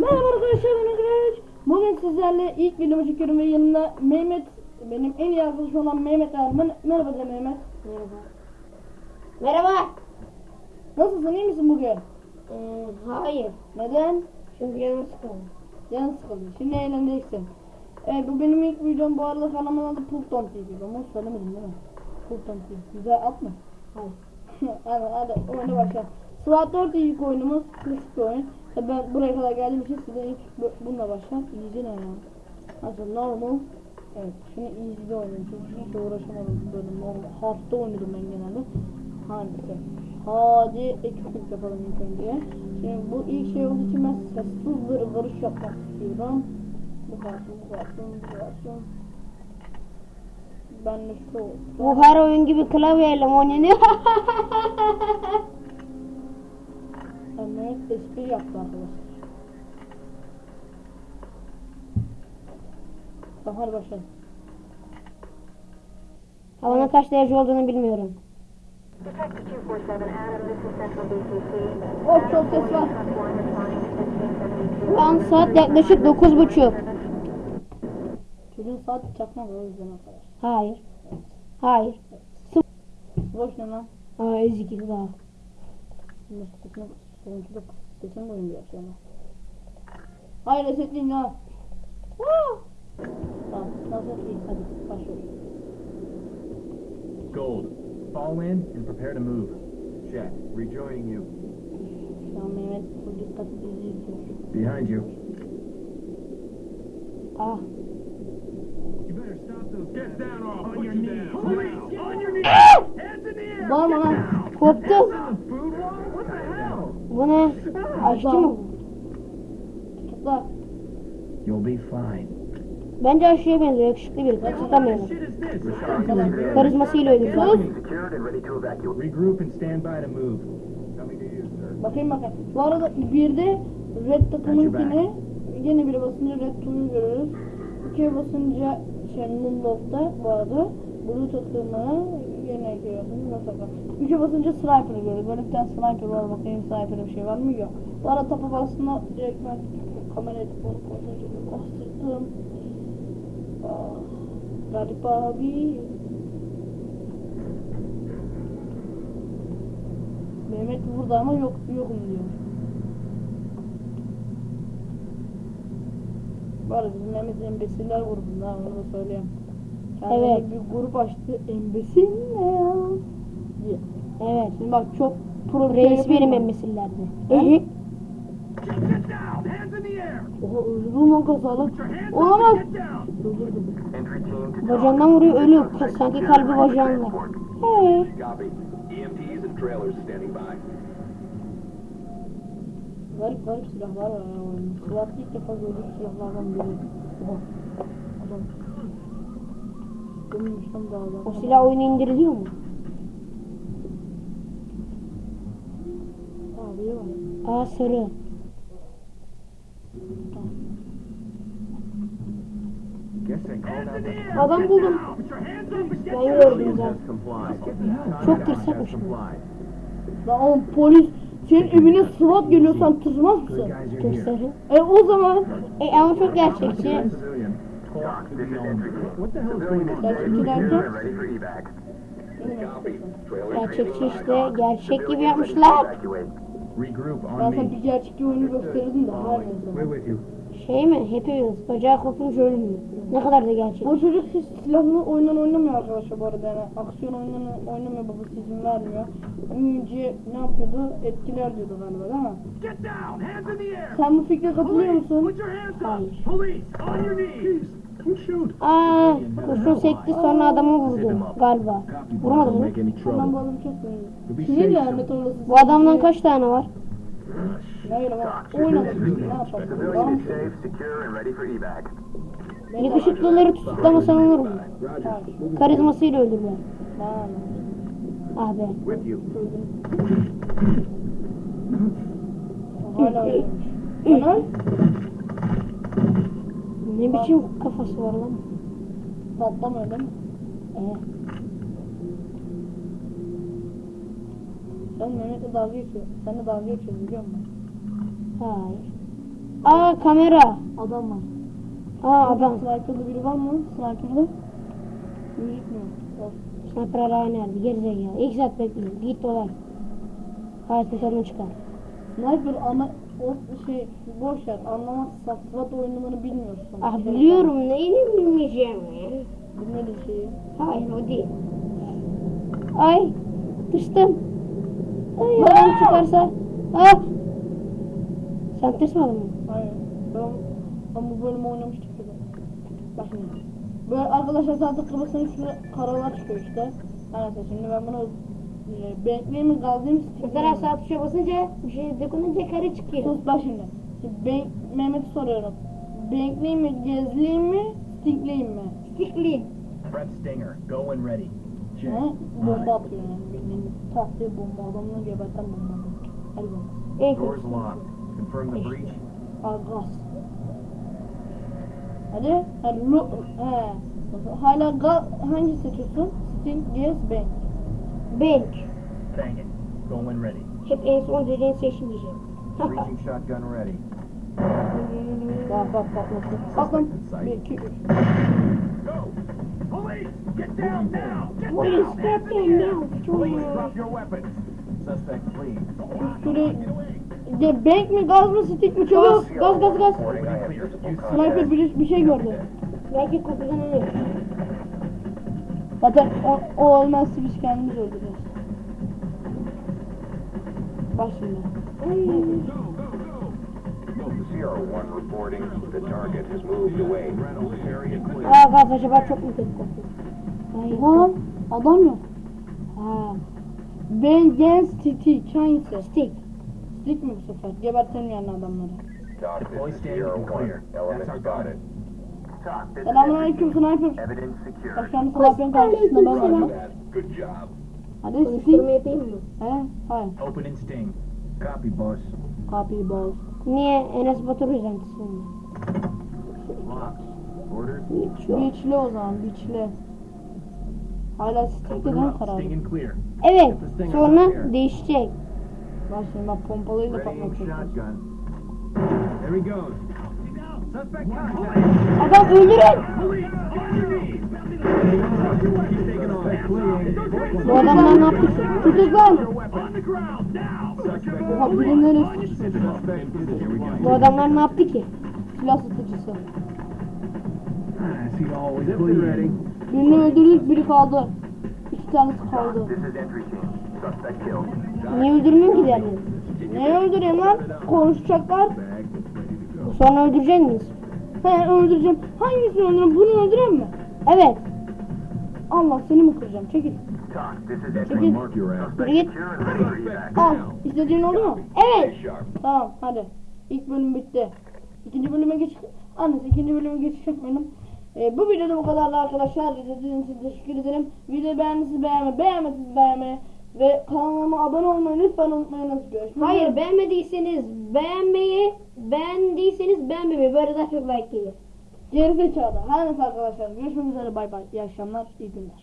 Merhaba arkadaşlar ben Güneş. Bugün sizlerle ilk videomu çekiyorum ve yanımda Mehmet benim en iyi arkadaşım olan Mehmet var. Merhaba de Mehmet. Merhaba. Merhaba. Nasılsın iyi misin bugün? Ee, hayır. Neden? Çünkü canım sıkıldı. Canın sıkıldı. Şimdi eğleneceksin. Evet bu benim ilk videom bu arada kanalımın adı Pulton TV. Ama söylemedim değil mi? Pulton TV. Güzel at mı? Hayır. hadi hadi oyuna başla. SWAT 4 ilk oyunumuz. Klasik bir oyun. Tabii ben buraya kadar geldiğim için size ilk bu- bununla başlar. Easy ne? Nasıl normal? Evet şimdi easy'de oynuyorum çünkü hiç uğraşamadım böyle normal. Hard'da oynadım ben genelde. Hangisi? Hadi ekiplik yapalım ilk önce. Şimdi bu ilk şey olduğu için ben sessiz bir varış yapmak istiyorum. Bu kalsın, bu kalsın, bu kalsın. Ben de şu. Bu her oyun gibi klavyeyle oynanıyor? Evet, espri yaptı arkadaşlar. Tamam hadi başlayalım. Havanın kaç derece olduğunu bilmiyorum. Detective 247 Adam, this is Central BCC. Of çok ses var. One responding to 1572. Şu an saat yaklaşık dokuz buçuk. Çocuğun saat çakmak o yüzden arkadaşlar. Hayır. Hayır. Boş ne lan? Aa ezik daha. Şimdi sesini sonuncu da sesini koyun biraz yana. Hayır ya. Tamam nasıl hadi başlıyoruz. Gold, fall in and prepare to move. Check. Rejoining you. Şu an Mehmet bu dikkatli izliyor. Behind you. Ah. You better stop those. Get down off. On your knees. On your knees. Hands in the air. Bağırma lan. Bu ne? Aşçı mı? Tutukla. You'll be fine. Bence aşçıya benziyor. Yakışıklı biri. Tutamıyorum. Karizmasıyla sir. Bakayım bakayım. Bu arada bir de red takımınkini yine bir basınca red tuğ'u görürüz. İkiye basınca şey Moonlock'ta bu arada blue takımı yine görüyorsunuz. Nasıl Üçe basınca sniper'ı görürüz. Böyle bir tane sniper var. Bakayım sniper'da bir şey var mı? Yok. Bu arada tapa bastığında direkt ben kamerayı onu kontrol bastırdım. Ah, Garip abi. Mehmet burada ama yok yokum diyor. Arada bizim Mehmet Embesiller grubunda onu da söyleyeyim. Kendine Evet. bir grup açtı. Embesiller. diye. Evet. Şimdi bak çok pro Reis benim mu? emmisillerdi. He? Get down. Hands in the air. Oha öldürdüm lan kazalı. Olamaz. Öldürdüm. Bacağından vuruyor ölüyor. Sanki kalbi bacağında. Hey. Standing by. Garip garip silahlar var. Silahlı ilk defa gördüğüm silahlardan biri. Oha. Adam. Lan dağdan. O silah oyunu indiriliyor mu? Var. Aa sarı. Adam buldum. Ben gördüm zaten. Çok tırsakmış bu. comply. Lan oğlum polis senin evine SWAT geliyorsan tırmaz mısın? sarı. E o zaman E ama çok gerçekçi. Talk to the owner. What the hell is going on? gerçekçi derken Ready for evac. Copy. Trailers Gerçekçi işte. Gerçek gibi yapmışlar. Me. bir gerçekçi oyunu gösterirdim de her neyse. Şey mi? Hepimiz. Bacağı kopunca ölmüyor. Ne kadar da gerçek. Bu çocuk hiç silahlı oyundan oynamıyor arkadaşlar bu arada yani aksiyon oyununu oynamıyor babası izin vermiyor. Önce ne yapıyordu? Etkiler diyordu galiba değil mi? Get down. Hands in the air. Sen bu fikre katılıyor musun? Hayır. Aa, kurşun sekti sonra adamı vurdu galiba. Vurmadı mı? Ben bu adamı be Sinir safe, lanet olası. Bu adamdan kaç tane var? Yakışıklıları tutuklamasan olur mu? Karizmasıyla. Lan. Ah be. Hala. Ne biçim kafası var lan? Mi? Ee, Sen Mehmet'le dalga geçiyorsun. Seninle dalga geçiyorsun biliyor musun? hayır. Aa kamera. Adam var. Aa adam. Sniper'da biri var mı? Sniper'da. Gözükmüyor. Sniper hala nerede? Gerizekalı. İlk saat bekliyorum. Git dolar. Hayat kurtarını çıkar. Sniper ama o şey boş ver anlamazsan SWAT oyunlarını bilmiyorsun. Ah biliyorum neyini bilmeyeceğim ya. Bilmediğin şeyi. Hayır o değil. Ay düştüm. Ay adam çıkarsa. Ah. Sen tırsmadın mı? Hayır. Ben, ben bu bölümü oynamıştık ya. Bak şimdi. Böyle arkadaşlar zaten kafasının üstüne karalar çıkıyor işte. Neyse şimdi ben bunu kaldırayım mı? Mesela sağ tuşa basınca bir şey dokununca kare çıkıyor. Sus bak şimdi. Ben, Mehmet'e soruyorum. Bankleyeyim mi, gezleyeyim mi, stinkleyeyim mi? Stickli. Prep Stinger. Go when ready. He? Bomba atıyor yani. Bildiğin tahtaya bomba, adamını geberten bomba. El bomba. En Doors kötüsü. locked. Confirm the breach. Argas. Hadi. Hadi. He. Hala gaz, hangi seçiyorsun? Stink, gez, bank. Bank. Bang it. Go when ready. Hep en son dediğin seçmeyeceğim. Breaching shotgun ready. Bak bak bak nasıl. Bak lan. Bir, iki, üç. Go! Police! Get down now! Get Police, down! in air! now. Police, drop your weapons. Suspect fleeing. Şuraya... Ya bank mi, gaz mı, stick mi? Çabuk. Gaz, gaz, gaz. Sniper bir şey gördü. Belki kapıdan ölür. Zaten o, o olmazsa biz kendimiz öldüreceğiz. Bak şimdi. Sierra 1 reporting the target has moved away. Area clear. Aa gaz acaba çok mu kötü kokuyor? Oha adam yok. Ha. Ben gen stick hangisi? Stick. Stick mi bu sefer? Gebertelim yani adamları. Deploy standing Sierra and 1. clear. Element That's our spotted. Selamünaleyküm sniper. Bak şu an sniper'ın karşısında ben varım. Good job. Hadi Konuşturma stick. yapayım mı? He? Hayır. Open and sting. Copy, boss. Copy boss. Niye Enes Batur? Locked. Orders. Geçiyor. Biçli o zaman biçli. Hala stick'te Open değil mi up. karar? Sting and clear. Evet. Sonra değişecek. Bak şimdi bak pompalıyla Readying patlatacağız. shotgun. There he goes. Suspect contact. Adam öldürün. Bu adamlar ne yaptı ki? Tutuk lan. Oha go. Bu adamlar ne yaptı ki? silah satıcısı. Birini öldürdük biri kaldı. İki tanesi kaldı. Niye öldürmüyorsun ki diğerlerini? Ne öldüreyim lan? Konuşacaklar. Sonra öldürecek miyiz? He öldüreceğim. Hangisini öldüreyim? Bunu öldüreyim mi? Evet. Allah seni mi kıracağım? Çekil. Çekil. Git. Al. İstediğin oldu mu? Evet. Tamam hadi. İlk bölüm bitti. İkinci bölüme geç. Annesi ikinci bölüme geçiş yapmayalım. Ee, bu videoda bu kadardı arkadaşlar. İzlediğiniz için teşekkür ederim. Videoyu beğendiyseniz beğenme, beğenmediyseniz beğenme. Ve kanalıma abone olmayı lütfen unutmayınız. Görüşmek Hayır beğenmediyseniz beğenmeyi, beğendiyseniz beğenmemeyi. Böyle daha çok like gelir. Geri zekalı. Her neyse arkadaşlar. Görüşmek üzere. Bay bay. İyi akşamlar. iyi günler.